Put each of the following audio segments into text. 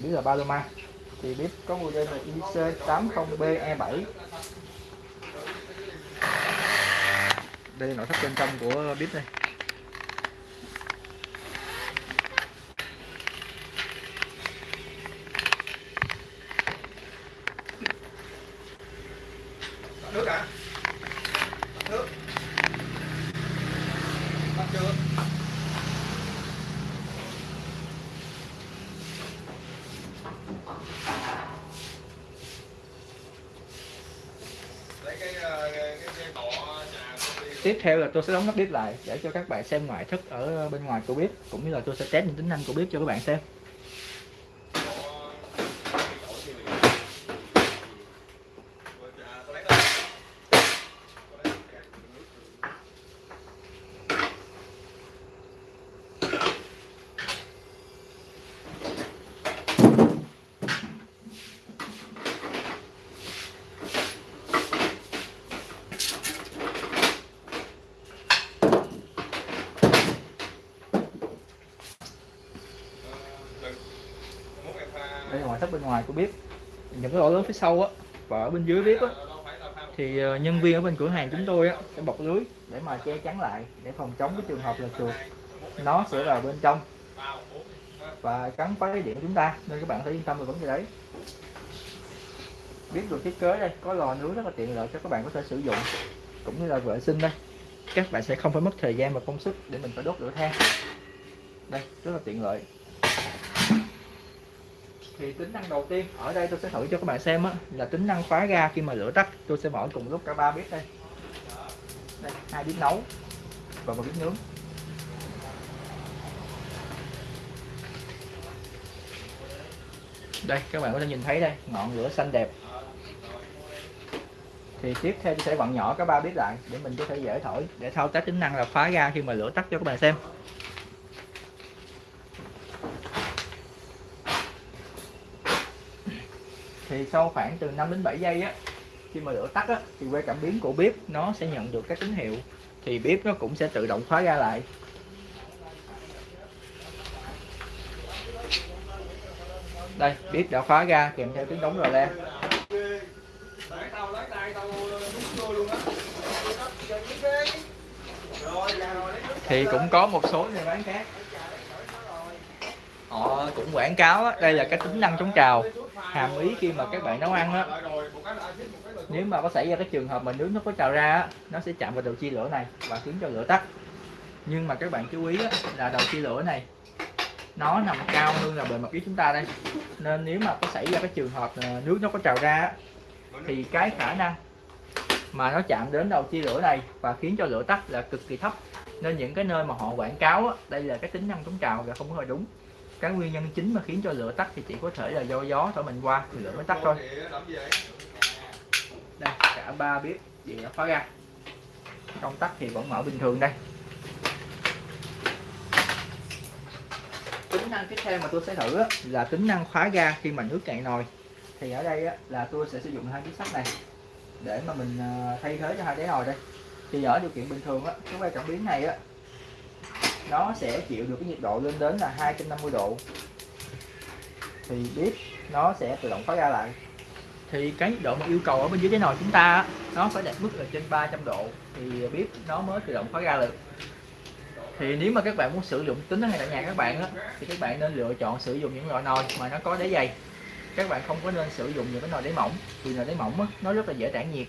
bếp là Paloma thì bếp có model là IC80BE7 đây là nội thất bên trong của bếp đây. Nước hả nước. Bắt chưa lấy cái ờ, cái cái cọ trà của đi tiếp theo là tôi sẽ đóng nắp bếp lại để cho các bạn xem ngoại thất ở bên ngoài của bếp, cũng như là tôi sẽ test những tính năng của bếp cho các bạn xem. Đây thất bên ngoài của bếp. Những cái lỗ lớn phía sau á, và ở bên dưới bếp á, thì ờ, nhân viên ở bên cửa hàng chúng tôi á, sẽ bọc lưới để mà che chắn lại để phòng chống cái trường hợp là chuột. Nó sẽ vào bên trong và cắn phá cái điện của chúng ta, nên các bạn phải yên tâm về vấn đề đấy. Biết được thiết kế đây, có lò nướng rất là tiện lợi cho các bạn có thể sử dụng, cũng như là vệ sinh đây. Các bạn sẽ không phải mất thời gian và công sức để mình phải đốt lửa than. Đây, rất là tiện lợi thì tính năng đầu tiên. Ở đây tôi sẽ thử cho các bạn xem á, là tính năng khóa ga khi mà lửa tắt. Tôi sẽ mở cùng lúc cả ba bếp đây. Đây, hai bếp nấu và một bếp nướng. Đây, các bạn có thể nhìn thấy đây, ngọn lửa xanh đẹp. Thì tiếp theo tôi sẽ vặn nhỏ cả ba bếp lại để mình có thể dễ thổi, để thao tác tính năng là khóa ga khi mà lửa tắt cho các bạn xem. Thì sau khoảng từ 5 đến 7 giây á khi mà lửa tắt á thì que cảm biến của bếp nó sẽ nhận được các tín hiệu thì bếp nó cũng sẽ tự động khóa ra lại. Đây bếp đã khóa ra kèm theo tiếng đóng rò le Rồi, thì cũng có một số nhà bán khác. Họ cũng quảng cáo đây là cái tính năng chống trào hàm ý khi mà các bạn nấu ăn á. Nếu mà có xảy ra cái trường hợp mà nước nó có trào ra á, nó sẽ chạm vào đầu chia lửa này và khiến cho lửa tắt. Nhưng mà các bạn chú ý á, là đầu chia lửa này nó nằm cao hơn là bề mặt dưới chúng ta đây. Nên nếu mà có xảy ra cái trường hợp nước nó có trào ra á, thì cái khả năng mà nó chạm đến đầu chia lửa này và khiến cho lửa tắt là cực kỳ thấp. Nên những cái nơi mà họ quảng cáo á, đây là cái tính năng chống trào là không có hề đúng cái nguyên nhân chính mà khiến cho lửa tắt thì chỉ có thể là do gió thổi mình qua thì lửa mới tắt thôi. Đây cả ba bếp điện đã khóa ra. Công tắc thì vẫn mở bình thường đây. Tính năng tiếp theo mà tôi sẽ thử là tính năng khóa ga khi mà nước cạn nồi. Thì ở đây là tôi sẽ sử dụng hai chiếc sắt này để mà mình à, thay thế cho hai đáy nồi đây. Thì ở điều kiện bình thường á, cái que cảm biến này á nó sẽ chịu được cái nhiệt độ lên đến là 250 độ. Thì bếp nó sẽ tự động khóa ga lại. Thì cái nhiệt độ mà yêu cầu ở bên dưới cái nồi chúng ta nó phải đạt mức là trên 300 độ thì bếp nó mới tự động khóa ga được. Thì nếu mà các bạn muốn sử dụng tính hay này tại nhà các bạn á, thì các bạn nên lựa chọn sử dụng những loại nồi mà nó có đáy dày. Các bạn không có nên sử dụng những cái nồi đáy mỏng vì nồi đáy mỏng á, nó rất là dễ tản nhiệt.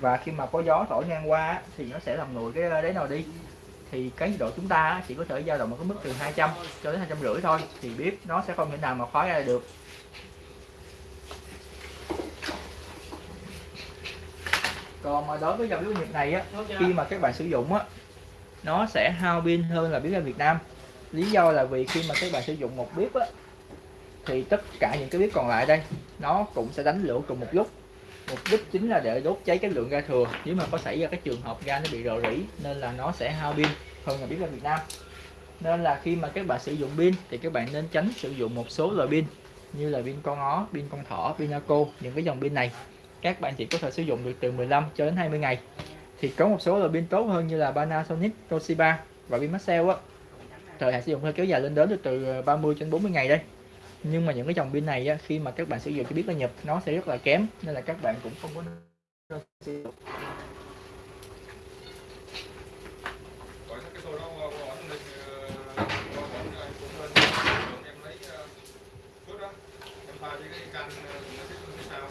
Và khi mà có gió thổi ngang qua á, thì nó sẽ làm nguội cái ờ, đáy nồi đi thì cái nhiệt độ chúng ta chỉ có thể dao động ở cái mức từ 200 cho đến 250 thôi thì bếp nó sẽ không thể nào mà khóa ra được. Còn mà đối với dòng bếp Nhật này á khi mà các bạn sử dụng á nó sẽ hao pin hơn là bếp ga Việt Nam. Lý do là vì khi mà các bạn sử dụng một bếp á thì tất cả những cái bếp còn lại đây nó cũng sẽ đánh lửa cùng một lúc. Mục đích chính là để đốt cháy cái lượng ga thừa. Nếu mà có xảy ra cái trường hợp ga nó bị rò rỉ nên là nó sẽ hao pin hơn là biết là Việt Nam. Nên là khi mà các bạn sử dụng pin thì các bạn nên tránh sử dụng một số loại pin như là pin con ó, pin con thỏ, pin Naco những cái dòng pin này. Các bạn chỉ có thể sử dụng được từ 15 cho đến 20 ngày. Thì có một số loại pin tốt hơn như là Panasonic, Toshiba và pin Maxell á. Thời hạn sử dụng hơi kéo dài lên đến được từ ờ, 30 cho đến 40 ngày đây. Nhưng mà những cái dòng pin này á, khi mà các bạn sử dụng cho biết là nhập nó sẽ rất là kém nên là các bạn cũng không có nên sử dụng Rồi cái xô đó qua qua ổn định qua ổn rồi cũng lên em lấy phước đó em pha với cái canh nó cái cái sao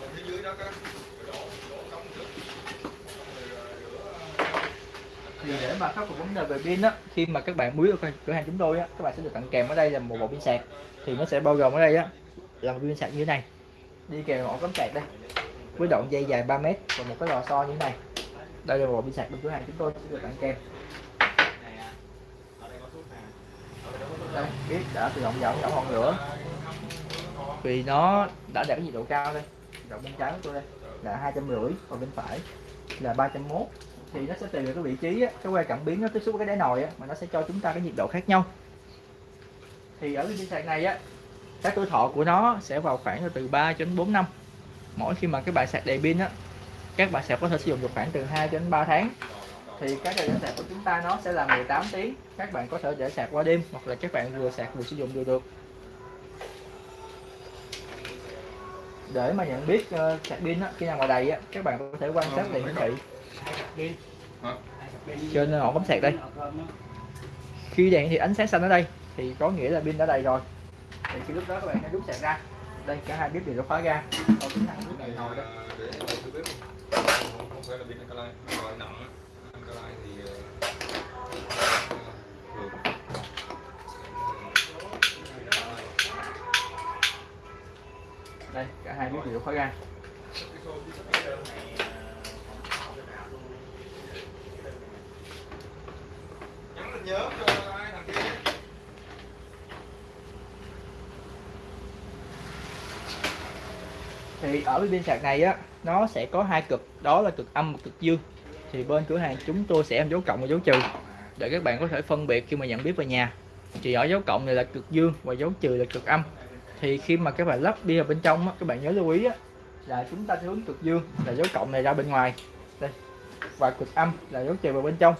còn phía dưới đó á rồi đổ đổ cống trước xong rồi rửa thì để mà khắc phục vấn đề về pin á, khi mà các bạn mua ở cửa hàng chúng tôi á, các bạn sẽ được tặng kèm ở đây là một bộ pin sạc. Thì nó sẽ bao gồm ở đây á, là một pin sạc như thế này. Đi kèm ổ cắm sạc đây, với đoạn dây dài 3 mét và một cái lò xo như thế này. Đây là một bộ pin sạc bên cửa hàng chúng tôi sẽ được tặng kèm. Đây, biết đã tự động giảm giảm ngọn lửa. Vì nó đã đạt cái nhiệt độ cao đây rộng bên trái của tôi đây, là hai trăm rưỡi còn bên phải là 301 thì nó sẽ tùy vào cái vị trí á, cái que cảm biến nó tiếp xúc với cái đáy nồi á, mà nó sẽ cho chúng ta cái nhiệt độ khác nhau. Thì ở cái pin sạc này á cái tuổi thọ của nó sẽ vào khoảng từ 3 đến 4 năm. Mỗi khi mà cái bài sạc đầy pin á các bạn sẽ có thể sử dụng được khoảng từ 2 đến 3 tháng. Thì cái thời gian sạc của chúng ta nó sẽ là 18 tiếng. Các bạn có thể để sạc qua đêm hoặc là các bạn vừa sạc vừa sử dụng đều được. Để mà nhận biết uh, sạc pin á, khi nào mà đầy á, các bạn có thể quan sát đèn hiển thị trên ổ cắm sạc đây. Khi đèn thì ánh sáng xanh ở đây, thì có nghĩa là pin đã đầy rồi. Thì khi lúc đó các bạn hãy rút sạc ra. Đây, cả hai bếp đều đã khóa ra. Còn này đó không phải là pin alkaline nặng alkaline thì đây, cả hai bếp đều đã khóa ra nhắn tin nhớ cho ai thằng kia thì ở cái pin sạc này á nó sẽ có hai cực. Đó là cực âm và cực dương. Thì bên cửa hàng chúng tôi sẽ em dấu cộng và dấu trừ. Để các bạn có thể phân biệt khi mà nhận biết về nhà. Thì ở dấu cộng này là cực dương và dấu trừ là cực âm. Thì khi mà các bạn lắp đi vào bên trong á, các bạn nhớ lưu ý á, là chúng ta sẽ hướng cực dương là dấu cộng này ra bên ngoài. Đây. Và cực âm là dấu trừ vào bên trong.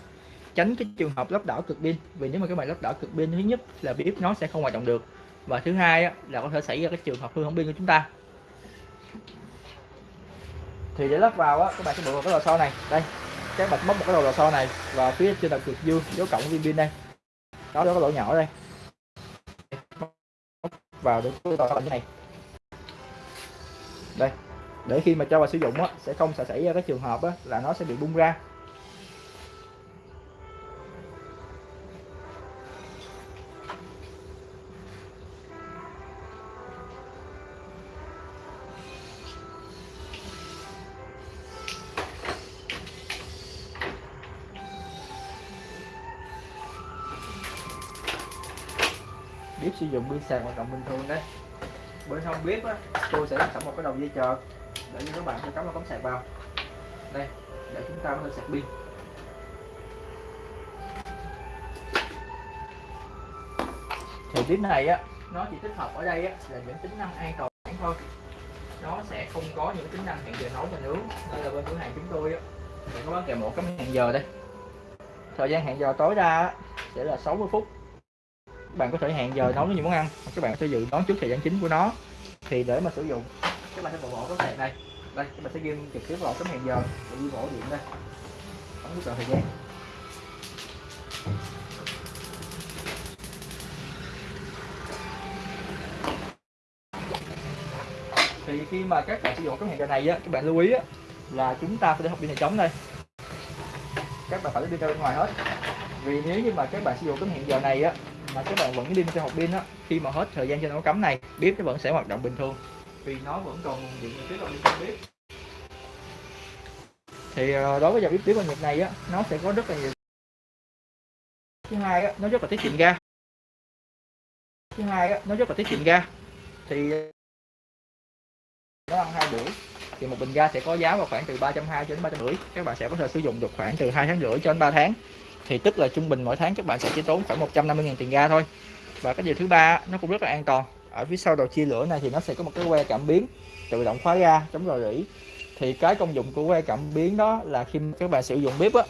Tránh cái trường hợp lắp đảo cực pin vì nếu mà các bạn lắp đảo cực pin thứ nhất là bếp nó sẽ không hoạt động được. Và thứ hai á, là có thể xảy ra cái trường hợp hư hỏng pin của chúng ta thì để lắp vào á, các bạn sẽ buộc vào cái lò xo này. Đây, các bạn móc một cái đầu lò xo này và phía trên là cực dương, dấu cộng viên pin đây. Đó đó có lỗ nhỏ đây. Móc vào được cái lò xo như này. Đây, để khi mà cho vào sử dụng á, sẽ không sẽ xảy ra cái trường hợp á, là nó sẽ bị bung ra. Bếp sử dụng pin sạc hoạt động bình thường đấy. Bên không bếp á tôi sẽ sẵn một cái đầu dây chờ để cho các bạn sẽ cắm vào cắm sạc vào. Đây để chúng ta có thể sạc pin. Thì bếp này á nó chỉ tích hợp ở đây á là những tính năng an toàn thôi. Nó sẽ không có những tính năng hẹn giờ nấu và nướng. Nên là bên cửa hàng chúng tôi á. Thì có bán kèm một cái hẹn giờ đây. Thời gian hẹn giờ tối đa á, sẽ là 60 phút các bạn có thể hẹn giờ nấu những món ăn các bạn sẽ dự đoán trước thời gian chính của nó. Thì để mà sử dụng, các bạn sẽ bộ ổ cái này. Đây, các bạn sẽ ghi trực tiếp vào tấm hẹn giờ. Và ghi ổ điện đây. Ấn nút chọn thời gian. Thì khi mà các bạn sử dụng tấm hẹn giờ này á, các bạn lưu ý á, là chúng ta phải để hộp pin chống trống đây. Các bạn phải đi ra bên ngoài hết. Vì nếu như mà các bạn sử dụng tấm hẹn giờ này á mà các bạn vẫn pin cho hộp pin á, khi mà hết thời gian cho nó cắm này, bếp nó vẫn sẽ hoạt động bình thường. Vì nó vẫn còn nguồn điện tiếp trong trong bếp. Thì ờ, đối với dòng bếp tiếp công nhiệt này á, nó sẽ có rất là nhiều. Thứ hai á, nó rất là tiết kiệm ga. Thứ hai á, nó rất là tiết kiệm ga. Thì, nó ăn hai buổi, thì một bình ga sẽ có giá vào khoảng từ 320 đến 350 các bạn sẽ có thể sử dụng được khoảng từ hai tháng rưỡi cho đến 3 tháng thì tức là trung bình mỗi tháng các bạn sẽ chỉ tốn khoảng 150.000 tiền ga thôi. Và cái điều thứ ba nó cũng rất là an toàn. Ở phía sau đầu chia lửa này thì nó sẽ có một cái que cảm biến tự động khóa ga, chống rò rỉ. Thì cái công dụng của que cảm biến đó là khi các bạn sử dụng bếp á,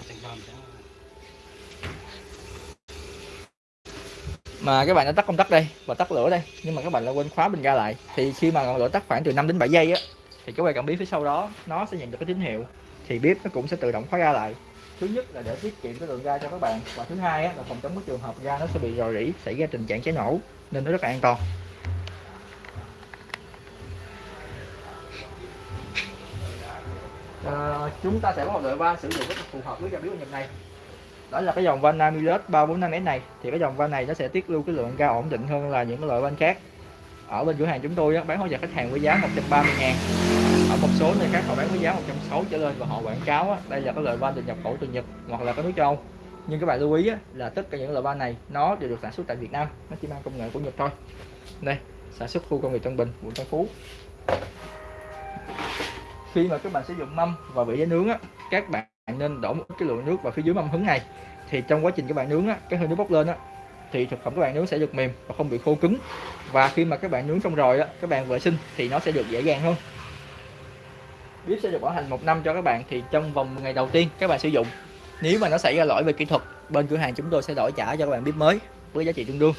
mà các bạn đã tắt công tắc đây và tắt lửa đây, nhưng mà các bạn lại quên khóa bình ga lại. Thì khi mà ngọn lửa tắt khoảng từ 5 đến 7 giây á, thì cái que cảm biến phía sau đó, nó sẽ nhận được cái tín hiệu. Thì bếp nó cũng sẽ tự động khóa ga lại thứ nhất là để tiết kiệm cái lượng ga cho các bạn. Và thứ hai là phòng chống cái trường hợp ga nó sẽ bị rò rỉ xảy ra tình trạng cháy nổ nên nó rất là an toàn. À, chúng ta sẽ có một loại van sử dụng rất là phù hợp với ga biếu nhật này. Đó là cái dòng van Namilus 345S này. Thì cái dòng van này nó sẽ tiết lưu cái lượng ga ổn định hơn là những cái loại van khác. Ở bên cửa hàng chúng tôi bán hỗ trợ khách hàng với giá 130 ngàn ở một số nơi khác họ bán với giá 160 trở lên và họ quảng cáo á, đây là cái loại van được nhập khẩu từ Nhật hoặc là các nước châu. Âu nhưng các bạn lưu ý á, là tất cả những loại van này nó đều được sản xuất tại Việt Nam nó chỉ mang công nghệ của Nhật thôi. Đây sản xuất khu công nghiệp Tân Bình quận Tân Phú. Khi mà các bạn sử dụng mâm và bị để nướng á, các bạn nên đổ một cái lượng nước vào phía dưới mâm hứng này. Thì trong quá trình các bạn nướng á, cái hơi nước bốc lên á, thì thực phẩm các bạn nướng sẽ được mềm và không bị khô cứng. Và khi mà các bạn nướng xong rồi á, các bạn vệ sinh thì nó sẽ được dễ dàng hơn bếp sẽ được bảo hành một năm cho các bạn thì trong vòng ngày đầu tiên các bạn sử dụng. Nếu mà nó xảy ra lỗi về kỹ thuật bên cửa hàng chúng tôi sẽ đổi trả cho các bạn bếp mới với giá trị tương đương.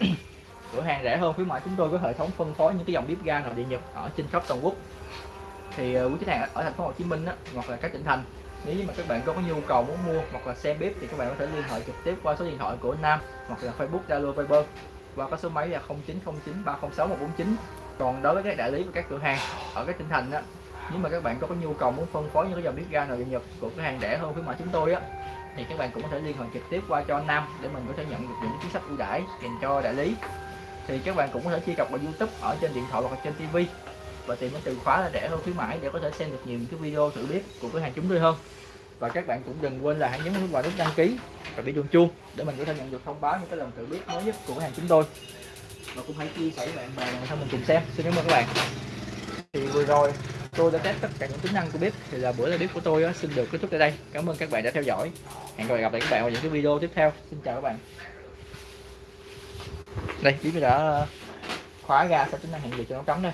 Cửa hàng rẻ hơn khuyến mãi chúng tôi có hệ thống phân phối những cái dòng bếp ga nội địa nhật ở trên khắp toàn quốc. Thì ờ, quý khách hàng ở thành phố Hồ Chí Minh á, hoặc là các tỉnh thành nếu như mà các bạn có nhu cầu muốn mua hoặc là xem bếp thì các bạn có thể liên hệ trực tiếp qua số điện thoại của Nam hoặc là Facebook Zalo Viber và có số máy là 0909 306 149 còn đối với các đại lý và các cửa hàng ở các tỉnh thành á nếu mà các bạn có nhu cầu muốn phân phối những cái dòng bếp ga nội địa nhật của cửa hàng rẻ hơn khuyến mãi chúng tôi á, thì các bạn cũng có thể liên hệ trực tiếp qua cho Nam để mình có thể nhận được những chính sách ưu đãi dành cho đại lý. Thì các bạn cũng có thể truy cập vào YouTube ở trên điện thoại hoặc trên TV và tìm cái từ khóa là rẻ hơn khuyến mãi để có thể xem được nhiều cái video thử bếp của cửa hàng chúng tôi hơn. Và các bạn cũng đừng quên là hãy nhấn vào nút đăng ký và bị chuông chuông để mình có thể nhận được thông báo những cái lần thử bếp mới nhất của cửa hàng chúng tôi. Và cũng hãy chia sẻ với bạn bè để mình cùng xem. Xin cảm ơn các bạn. Thì vừa rồi tôi đã test tất cả những tính năng của bếp thì là buổi là bếp của tôi đó, xin được kết thúc tại đây. Cảm ơn các bạn đã theo dõi. Hẹn gặp lại các bạn vào những cái video tiếp theo. Xin chào các bạn. Đây bếp đã khóa ra sẽ tính năng hẹn giờ cho nó trống đây.